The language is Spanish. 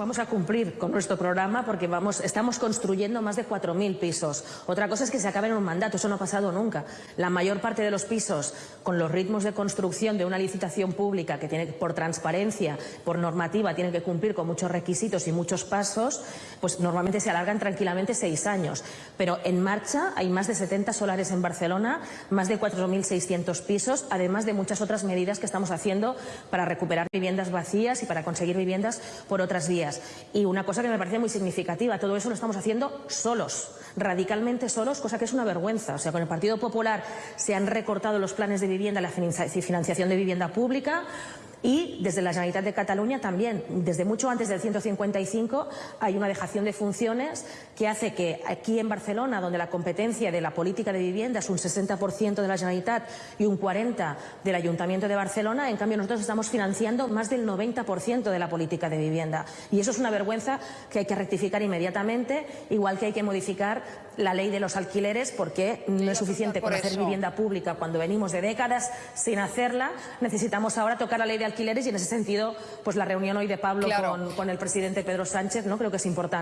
vamos a cumplir con nuestro programa porque estamos construyendo más de 4.000 pisos. Otra cosa es que se acabe en un mandato, eso no ha pasado nunca. La mayor parte de los pisos, con los ritmos de construcción de una licitación pública que tiene por transparencia, por normativa, tiene que cumplir con muchos requisitos y muchos pasos, pues normalmente se alargan tranquilamente seis años. Pero en marcha hay más de 70 solares en Barcelona, más de 4.600 pisos, además de muchas otras medidas que estamos haciendo para recuperar viviendas vacías y para conseguir viviendas por otras Y una cosa que me parece muy significativa, todo eso lo estamos haciendo solos, radicalmente solos, cosa que es una vergüenza. O sea, con el Partido Popular se han recortado los planes de vivienda, la financiación de vivienda pública, y desde la Generalitat de Cataluña también, desde mucho antes del 155, hay una dejación de funciones que hace que aquí en Barcelona, donde la competencia de la política de vivienda es un 60% de la Generalitat y un 40% del Ayuntamiento de Barcelona, en cambio nosotros estamos financiando más del 90% de la política de vivienda. Y eso es una vergüenza que hay que rectificar inmediatamente, igual que hay que modificar la ley de los alquileres, porque no es suficiente con hacer vivienda pública cuando venimos de décadas sin hacerla. Necesitamos ahora tocar la ley de alquileres y en ese sentido, pues la reunión hoy de Pablo con, con, el presidente Pedro Sánchez, ¿no? Creo que es importante.